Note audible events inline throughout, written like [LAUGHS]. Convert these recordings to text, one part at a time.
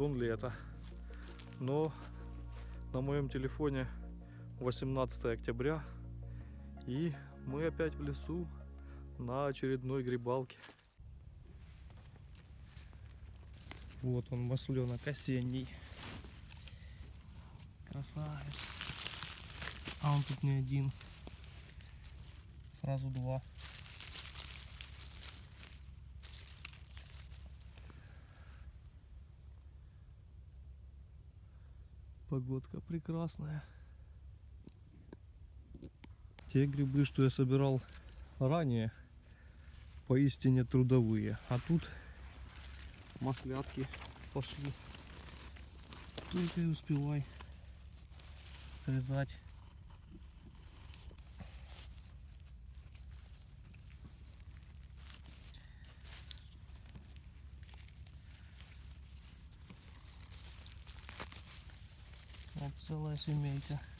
сон это, но на моем телефоне 18 октября, и мы опять в лесу на очередной грибалке. Вот он, масленок осенний. Красавец. А он тут не один. Сразу два. Погодка прекрасная. Те грибы, что я собирал ранее, поистине трудовые. А тут маслятки пошли. Только и успевай срезать. Вот целая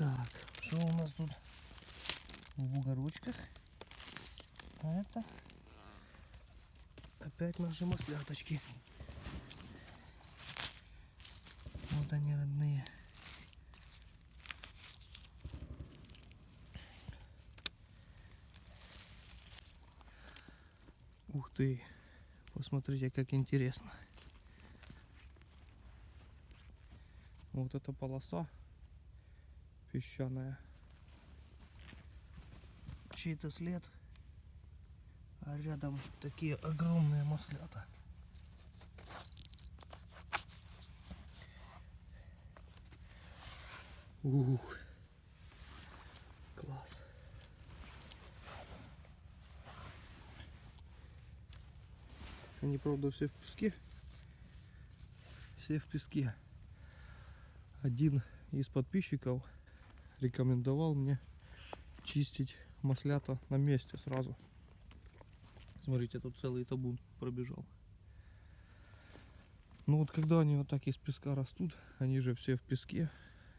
Так, что у нас тут в бугорочках? А это опять наши масляточки. Вот они родные. Ух ты, посмотрите, как интересно. Вот эта полоса песчаная. Чей-то след. А рядом такие огромные маслята. Ух. Класс. Они, правда, все в песке. Все в песке. Один из подписчиков рекомендовал мне чистить маслята на месте сразу. Смотрите, тут целый табун пробежал. Ну вот когда они вот так из песка растут, они же все в песке.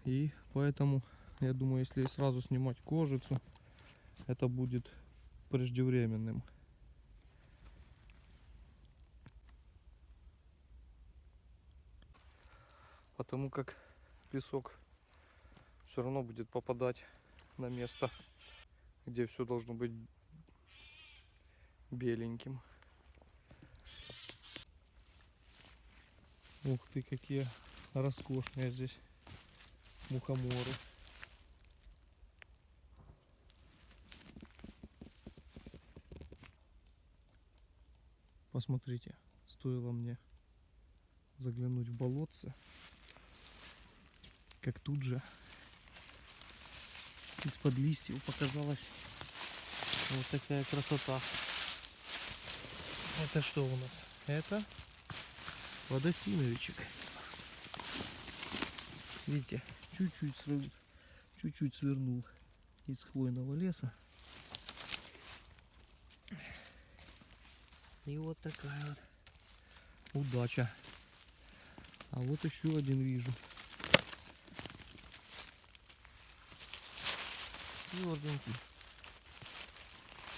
И поэтому, я думаю, если сразу снимать кожицу, это будет преждевременным. Потому как песок все равно будет попадать на место, где все должно быть беленьким. Ух ты, какие роскошные здесь мухоморы. Посмотрите, стоило мне заглянуть в болотце, как тут же из-под листьев показалась вот такая красота. Это что у нас? Это водосиновичек. Видите, чуть-чуть свернул, чуть-чуть свернул из хвойного леса. И вот такая вот удача. А вот еще один вижу. Тверденький.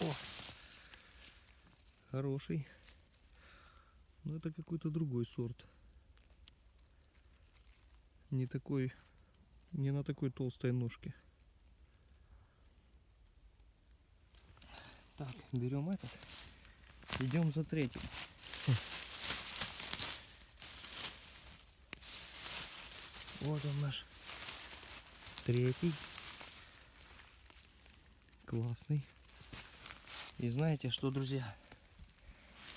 О! Хороший. Но это какой-то другой сорт. Не такой, не на такой толстой ножке. Так, берем этот. Идем за третьим. Вот он наш третий. Классный. И знаете что, друзья?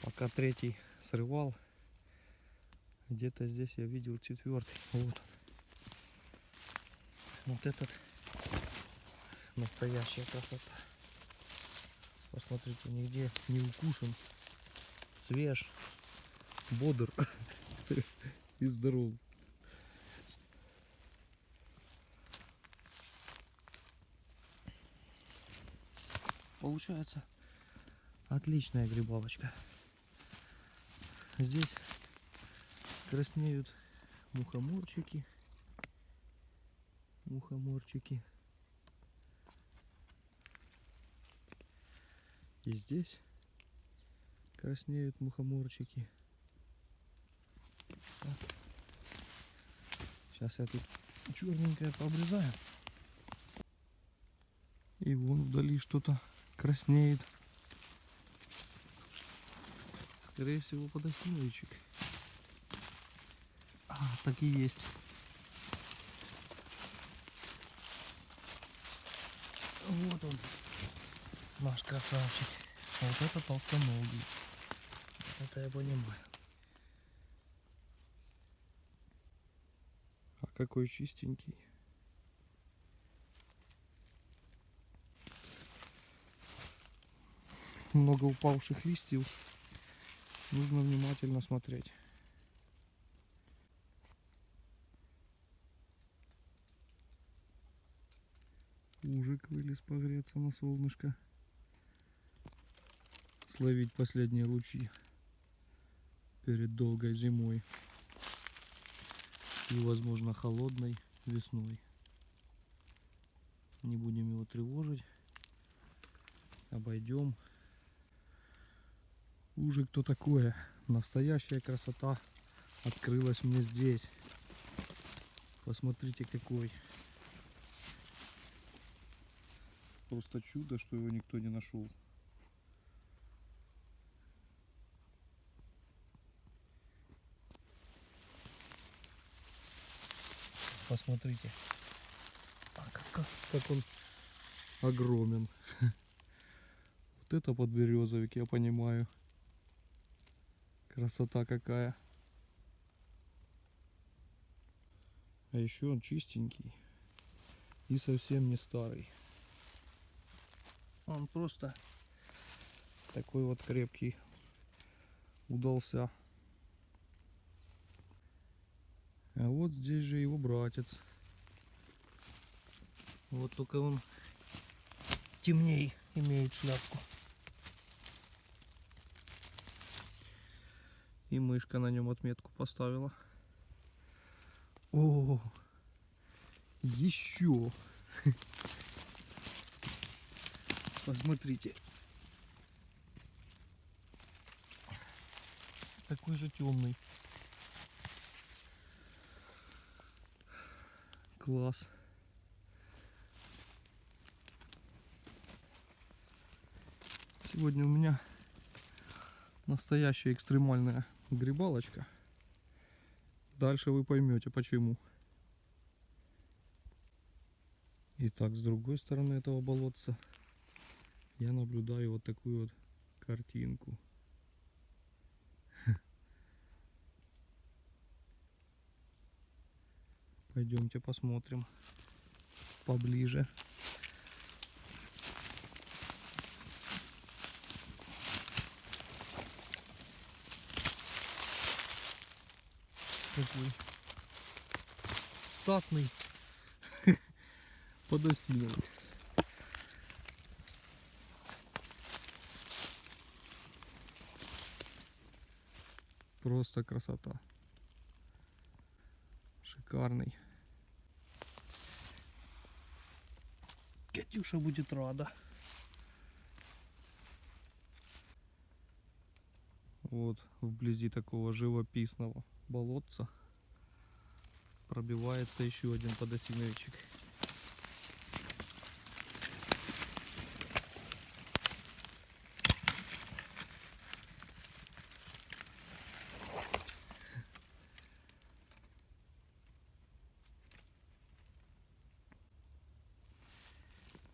Пока третий срывал, где-то здесь я видел четвертый. Вот. Вот этот настоящая красота. Посмотрите, нигде не укушен, свеж, бодр. [LAUGHS] И здоров. Получается отличная грибалочка. Здесь краснеют мухоморчики. Мухоморчики. И здесь краснеют мухоморчики. Сейчас я тут черненькое пообрезаю. И вон вдали что-то краснеет. Скорее всего подосиновичек. А, так и есть. Вот он, наш красавчик. Вот это толстоногий. Это я понимаю. А какой чистенький. Много упавших листьев. Нужно внимательно смотреть. Ужик вылез погреться на солнышко. Словить последние лучи перед долгой зимой и, возможно, холодной весной. Не будем его тревожить. Обойдем. Уже кто такое? Настоящая красота открылась мне здесь. Посмотрите какой. Просто чудо, что его никто не нашел. Посмотрите. А как, он огромен. [LAUGHS] Вот это подберезовик, я понимаю. Красота какая. А еще он чистенький. И совсем не старый. Он просто такой вот крепкий удался. А вот здесь же его братец. Вот только он темней имеет шляпку. И мышка на нем отметку поставила. О, еще. Посмотрите. Такой же темный. Класс. Сегодня у меня настоящая экстремальная грибалочка. Дальше вы поймете почему. Итак, с другой стороны этого болотца я наблюдаю вот такую вот картинку. [LAUGHS] Пойдемте посмотрим поближе. Такой статный [LAUGHS] подосиновый. Просто красота. Шикарный. Катюша будет рада. Вот вблизи такого живописного болотца пробивается еще один подосиновичек.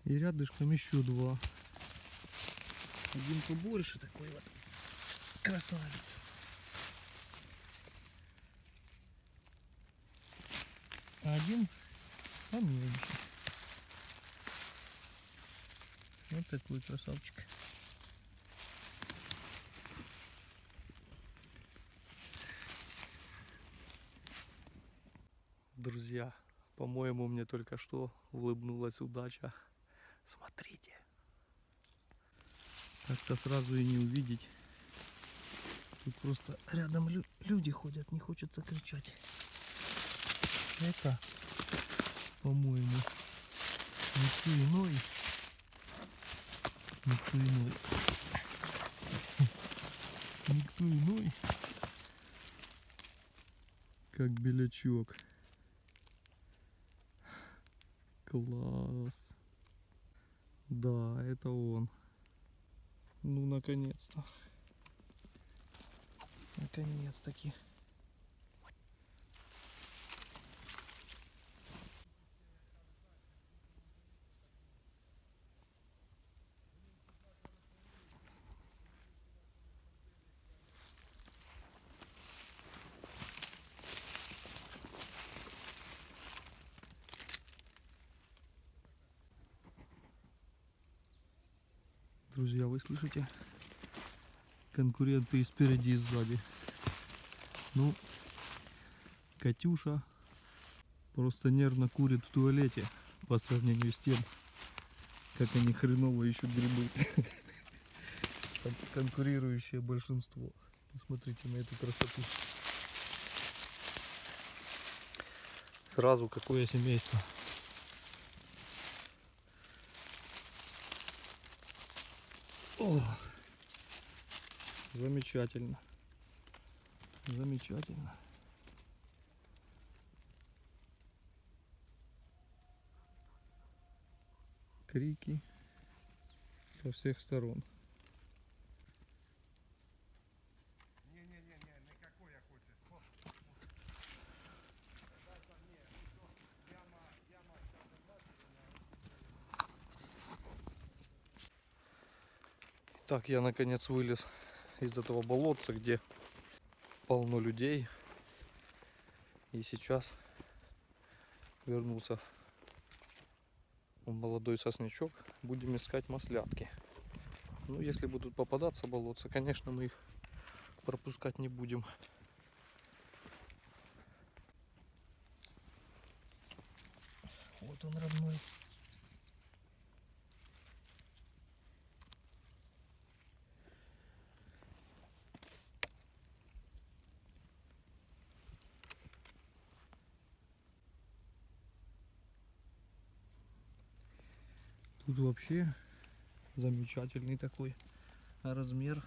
И рядышком еще два. Один побольше такой вот красавец. Один поменьше. Вот такой красавчик. Друзья, по-моему, мне только что улыбнулась удача. Смотрите. Как-то сразу и не увидеть. Тут просто рядом лю- люди ходят, не хочется кричать. Это, по-моему, никто иной. Никто иной. [LAUGHS] Никто иной. Как белячок. Класс. Да, это он. Ну, наконец-то. Наконец-таки. Друзья, вы слышите? Конкуренты и спереди, и сзади. Ну, Катюша просто нервно курит в туалете по сравнению с тем, как они хреново ищут грибы. [LAUGHS] Кон- Конкурирующее большинство. Смотрите на эту красоту. Сразу какое семейство. О, замечательно. Замечательно. Крики со всех сторон. Так, я наконец вылез из этого болотца, где полно людей. И сейчас вернулся молодой сосничок. Будем искать маслятки. Ну, если будут попадаться болотца, конечно, мы их пропускать не будем. Вот он родной. Тут вообще замечательный такой размер.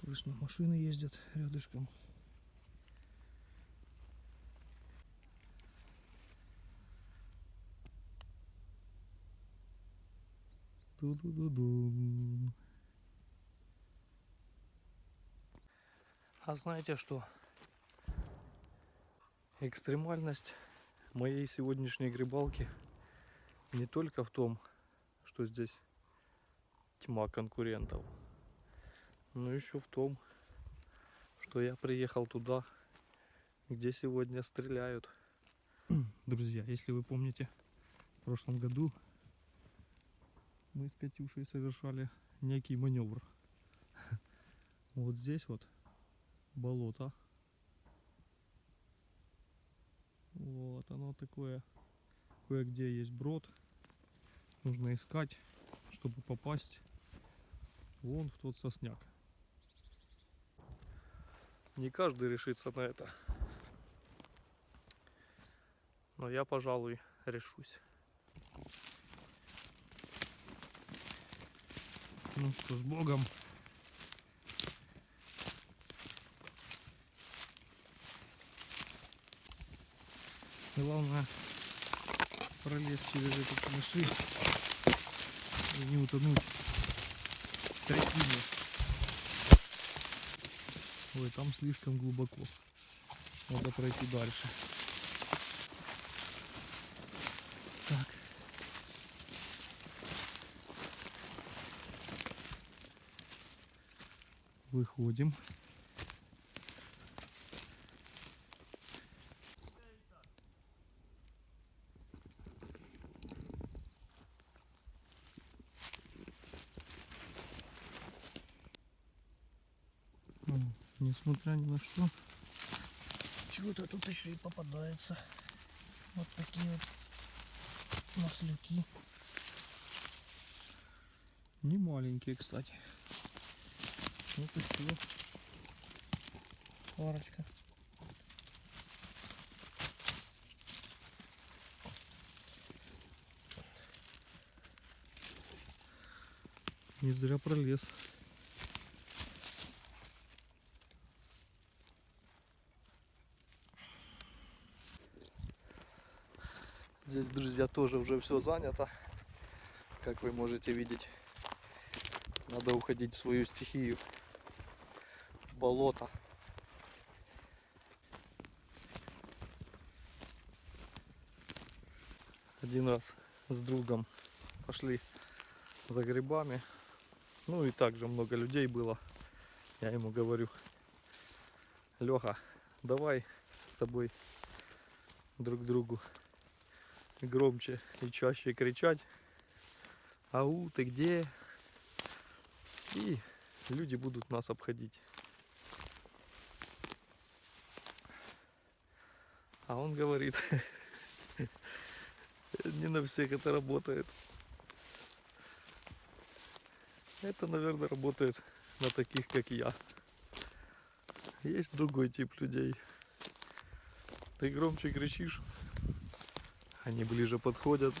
Слышно, машины ездят рядышком. Ту-ду-ду-дум. А знаете что? Экстремальность моей сегодняшней грибалки не только в том, что здесь тьма конкурентов, но еще в том, что я приехал туда, где сегодня стреляют. [CLEARS THROAT] Друзья, если вы помните, в прошлом году мы с Катюшей совершали некий маневр. [LAUGHS] Вот здесь вот болото. Вот оно такое. Кое-где есть брод. Нужно искать, чтобы попасть вон в тот сосняк. Не каждый решится на это. Но я, пожалуй, решусь. Ну что, с Богом. Главное пролезть через этот камыши и не утонуть в трясине. Ой, там слишком глубоко. Надо пройти дальше. Так. Выходим. Несмотря ни на что. Чего-то тут еще и попадается. Вот такие вот маслюки. Не маленькие, кстати. Вот все. Парочка. Не зря пролез. Здесь, друзья, тоже уже все занято. Как вы можете видеть, надо уходить в свою стихию. В болото. Один раз с другом пошли за грибами. Ну и также много людей было. Я ему говорю, Леха, давай с тобой друг другу громче и чаще кричать. Ау, ты где? И люди будут нас обходить. А он говорит, [LAUGHS] не на всех это работает. Это, наверное, работает на таких, как я. Есть другой тип людей. Ты громче кричишь, они ближе подходят.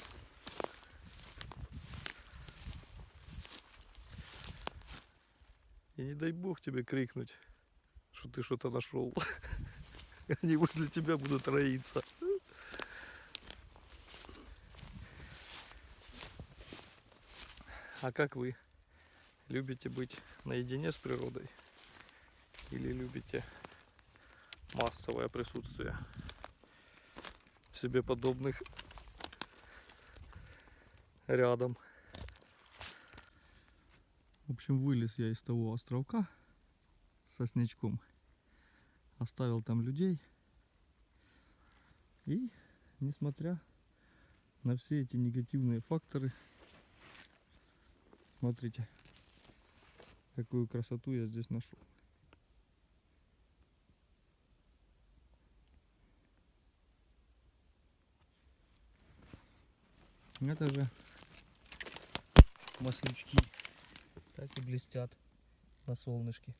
И не дай бог тебе крикнуть, что ты что-то нашел. [LAUGHS] Они возле тебя будут роиться. А как вы? Любите быть наедине с природой? Или любите массовое присутствие себе подобных рядом? В общем, вылез я из того островка с соснячком. Оставил там людей. И, несмотря на все эти негативные факторы, смотрите, какую красоту я здесь нашел. Это же маслючки. Так и блестят на солнышке.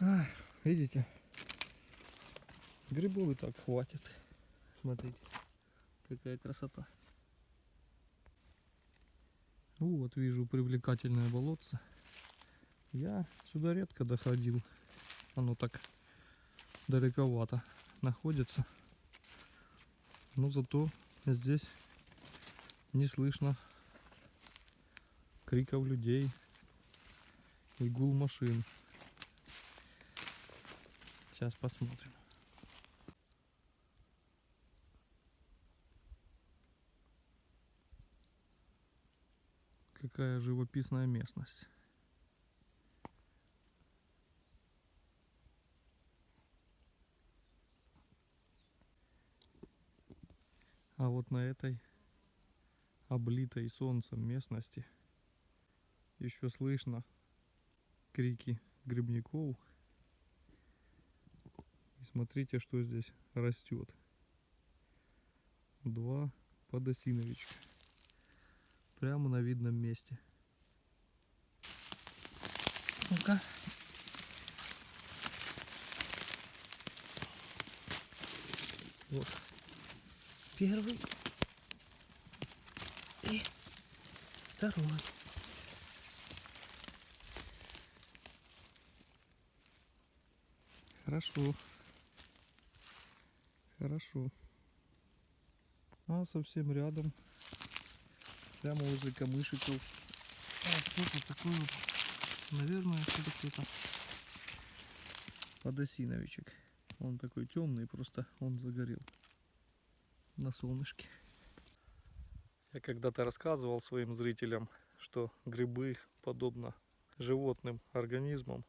Ай, Видите? Грибов и так хватит. Смотрите, какая красота. Ну, Вот вижу привлекательное болотце. Я сюда редко доходил. Оно так далековато находится. Но зато здесь не слышно криков людей и гул машин. Сейчас посмотрим. Какая живописная местность. А вот на этой облитой солнцем местности еще слышно крики грибников. И смотрите, что здесь растет. Два подосиновичка. Прямо на видном месте. Ну-ка. Вот. Первый. И второй. Хорошо. Хорошо. А совсем рядом, прямо возле камышиков, а, что-то такое вот, наверное, что-то кто-то подосиновичек. Он такой темный, просто он загорел на солнышке. Я когда-то рассказывал своим зрителям, что грибы, подобно животным организмам,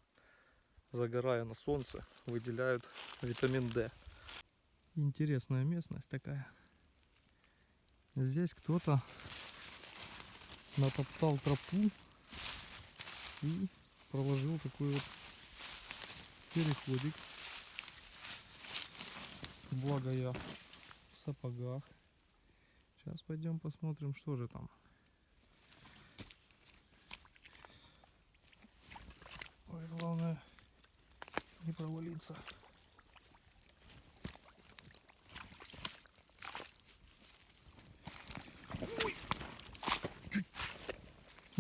загорая на солнце, выделяют витамин D. Интересная местность такая. Здесь кто-то натоптал тропу и проложил такой вот переходик. Благо я в сапогах. Сейчас пойдем посмотрим, что же там. Ой, главное не провалиться.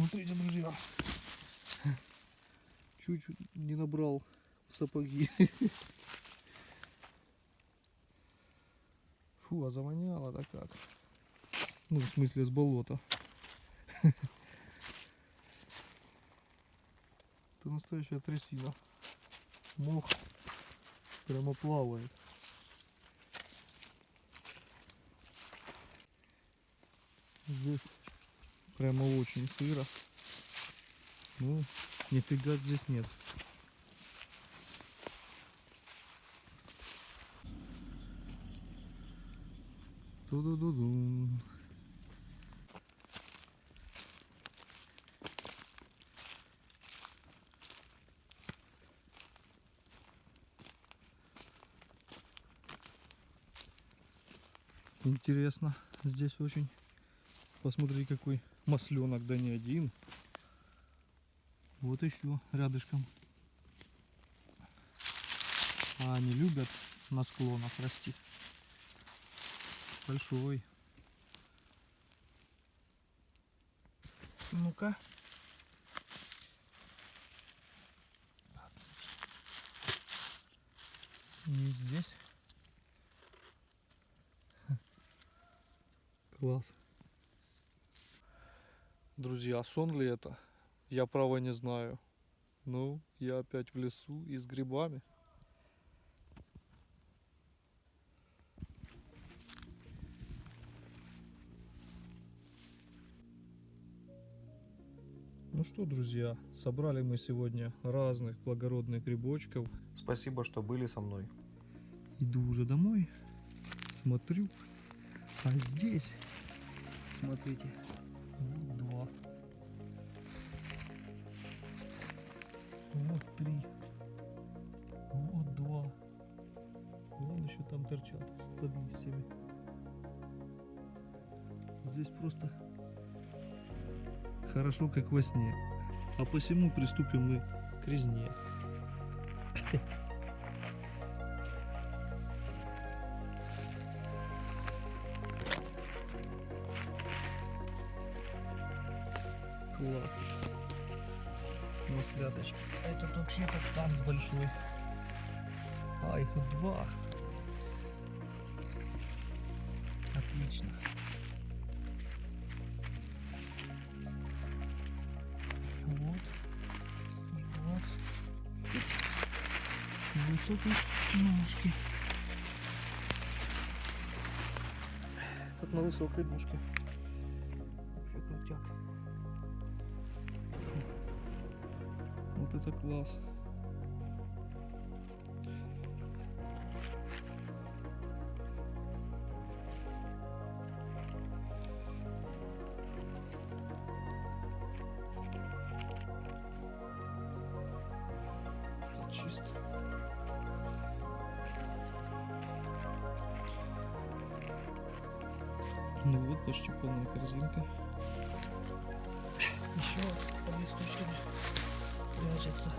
Смотрите, друзья. Чуть-чуть не набрал в сапоги. Фу, а завоняло-то как. Ну, в смысле, с болота. Это настоящая трясина. Мох прямо плавает. Здесь прямо очень сыро. Ну, нифига здесь нет. Ту-ду-ду-дум. Интересно, здесь очень. Посмотри, какой масленок, да не один. Вот еще рядышком. А они любят на склонах расти. Большой. Ну-ка. Не здесь. Класс. Друзья, сон ли это? Я право не знаю. Ну, я опять в лесу и с грибами. Ну что, друзья, собрали мы сегодня разных благородных грибочков. Спасибо, что были со мной. Иду уже домой, смотрю, а здесь, смотрите, вот три, вот два, вон еще там торчат под листьями. Здесь просто хорошо, как во сне. А посему приступим мы к резне. [LAUGHS] Класс. Масляточка. А это вообще-то там большой. А, их тут два. Отлично. Вот. Вот. На высокой ножке. Тут на высокой ножке. Класс. Ну вот почти полная корзинка. Еще ложится.